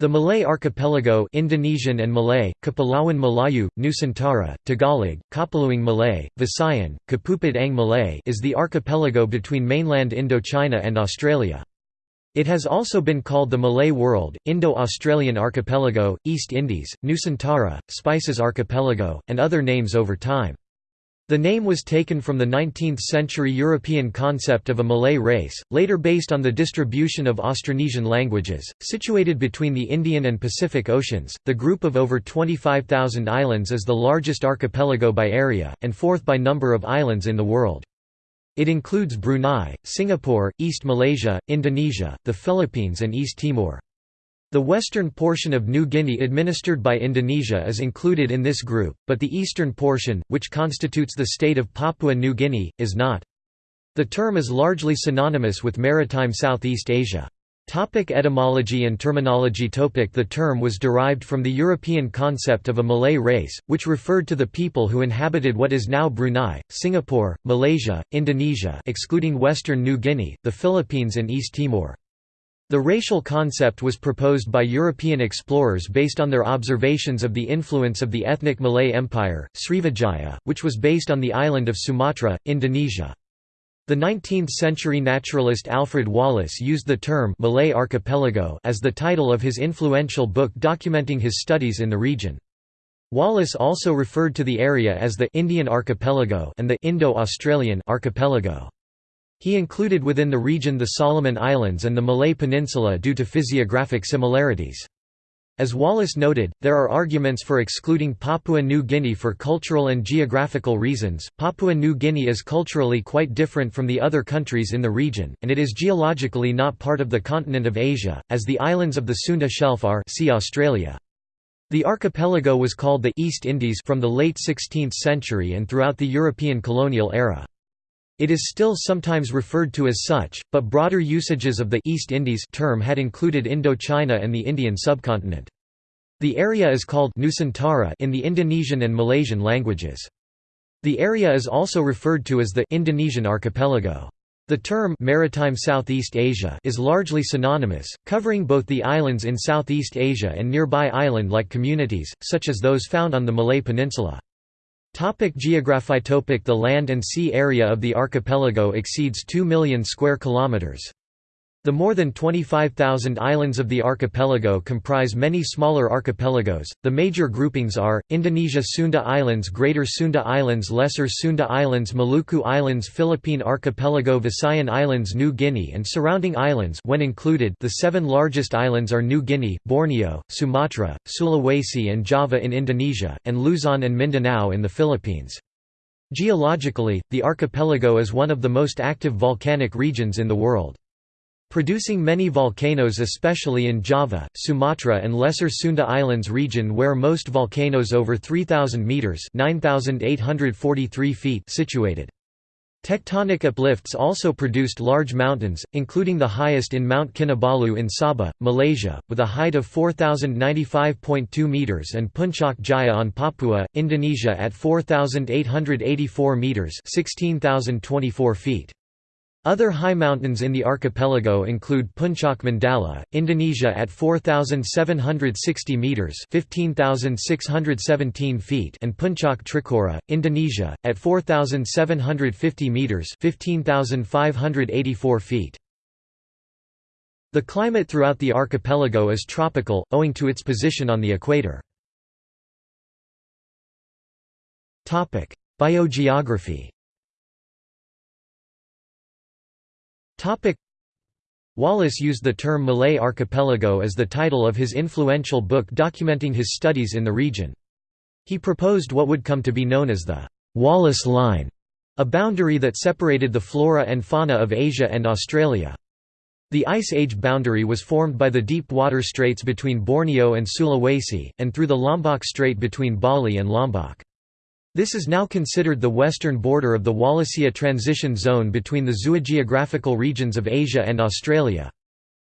The Malay archipelago Indonesian and Malay, Kepulauan Melayu, Nusantara, Tagalog, Kapuloang Malay, Visayan, Kapupad Ang Malay is the archipelago between mainland Indochina and Australia. It has also been called the Malay World, Indo-Australian Archipelago, East Indies, Nusantara, Spices Archipelago, and other names over time. The name was taken from the 19th-century European concept of a Malay race, later based on the distribution of Austronesian languages. Situated between the Indian and Pacific Oceans, the group of over 25,000 islands is the largest archipelago by area, and fourth by number of islands in the world. It includes Brunei, Singapore, East Malaysia, Indonesia, the Philippines and East Timor. The western portion of New Guinea administered by Indonesia is included in this group, but the eastern portion, which constitutes the state of Papua New Guinea, is not. The term is largely synonymous with maritime Southeast Asia. Topic etymology and terminology topic The term was derived from the European concept of a Malay race, which referred to the people who inhabited what is now Brunei, Singapore, Malaysia, Indonesia excluding Western New Guinea, the Philippines and East Timor. The racial concept was proposed by European explorers based on their observations of the influence of the ethnic Malay Empire, Srivijaya, which was based on the island of Sumatra, Indonesia. The 19th-century naturalist Alfred Wallace used the term Malay Archipelago as the title of his influential book documenting his studies in the region. Wallace also referred to the area as the Indian Archipelago and the Indo-Australian Archipelago. He included within the region the Solomon Islands and the Malay Peninsula due to physiographic similarities. As Wallace noted, there are arguments for excluding Papua New Guinea for cultural and geographical reasons. Papua New Guinea is culturally quite different from the other countries in the region, and it is geologically not part of the continent of Asia, as the islands of the Sunda Shelf are see Australia. The archipelago was called the East Indies from the late 16th century and throughout the European colonial era. It is still sometimes referred to as such, but broader usages of the East Indies term had included Indochina and the Indian subcontinent. The area is called Nusantara in the Indonesian and Malaysian languages. The area is also referred to as the Indonesian archipelago. The term maritime Southeast Asia is largely synonymous, covering both the islands in Southeast Asia and nearby island-like communities, such as those found on the Malay Peninsula. Topic The land and sea area of the archipelago exceeds 2 million square kilometers. The more than 25,000 islands of the archipelago comprise many smaller archipelagos. The major groupings are Indonesia Sunda Islands, Greater Sunda Islands, Lesser Sunda Islands, Maluku Islands, Philippine Archipelago, Visayan Islands, New Guinea, and surrounding islands. When included, the seven largest islands are New Guinea, Borneo, Sumatra, Sulawesi, and Java in Indonesia, and Luzon and Mindanao in the Philippines. Geologically, the archipelago is one of the most active volcanic regions in the world. Producing many volcanoes especially in Java, Sumatra and Lesser Sunda Islands region where most volcanoes over 3,000 metres 9,843 feet situated. Tectonic uplifts also produced large mountains, including the highest in Mount Kinabalu in Sabah, Malaysia, with a height of 4,095.2 metres and Puncak Jaya on Papua, Indonesia at 4,884 metres 16,024 feet. Other high mountains in the archipelago include Puncak Mandala, Indonesia at 4760 meters, 15617 feet, and Puncak Trikora, Indonesia at 4750 meters, 15584 feet. The climate throughout the archipelago is tropical, owing to its position on the equator. Biogeography Wallace used the term Malay archipelago as the title of his influential book documenting his studies in the region. He proposed what would come to be known as the Wallace Line, a boundary that separated the flora and fauna of Asia and Australia. The Ice Age boundary was formed by the deep water straits between Borneo and Sulawesi, and through the Lombok Strait between Bali and Lombok. This is now considered the western border of the Wallacea transition zone between the zoogeographical regions of Asia and Australia.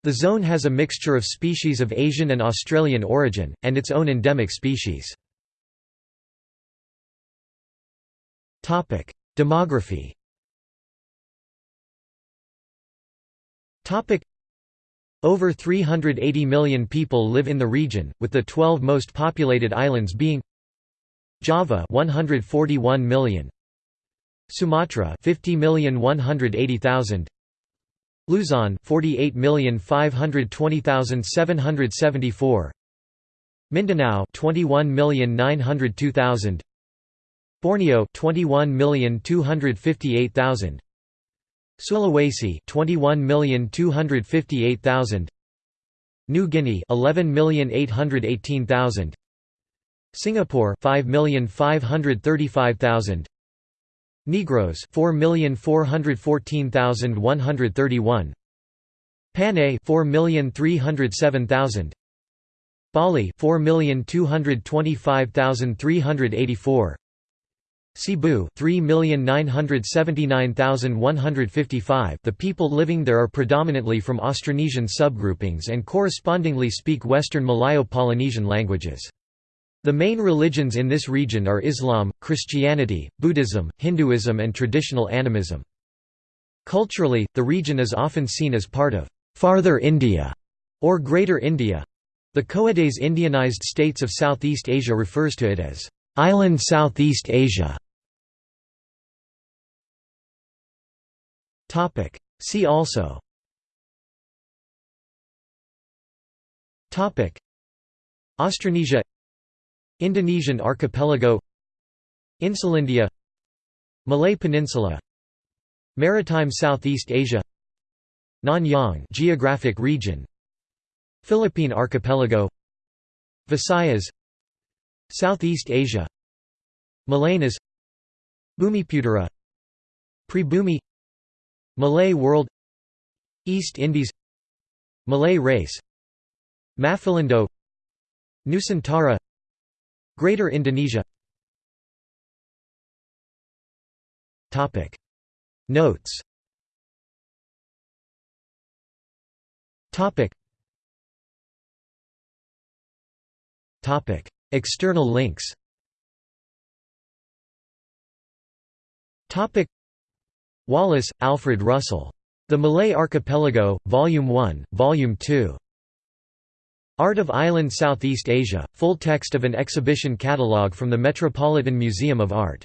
The zone has a mixture of species of Asian and Australian origin, and its own endemic species. Demography Over 380 million people live in the region, with the 12 most populated islands being Java 141 million. Sumatra 50,180,000 Luzon 48,520,774 Mindanao 21,902,000 Borneo 21,258,000 Sulawesi 21,258,000 New Guinea 11,818,000 Singapore 5,535,000 Negros 4,414,131 Panay 4,307,000 Bali 4,225,384 Cebu 3,979,155 The people living there are predominantly from Austronesian subgroupings and correspondingly speak Western Malayo-Polynesian languages. The main religions in this region are Islam, Christianity, Buddhism, Hinduism and traditional animism. Culturally, the region is often seen as part of «Farther India» or Greater India. The Coedes Indianized states of Southeast Asia refers to it as «Island Southeast Asia». See also Austronesia Indonesian archipelago Insulindia Malay Peninsula Maritime Southeast Asia Nanyang geographic region Philippine archipelago Visayas Southeast Asia Malayanas Bumiputera Pribumi Malay world East Indies Malay race Maphilindo Nusantara Greater Indonesia. Notes. External links. Wallace, Alfred Russel. The Malay Archipelago, Volume 1, Volume 2. Art of Island Southeast Asia, full text of an exhibition catalogue from the Metropolitan Museum of Art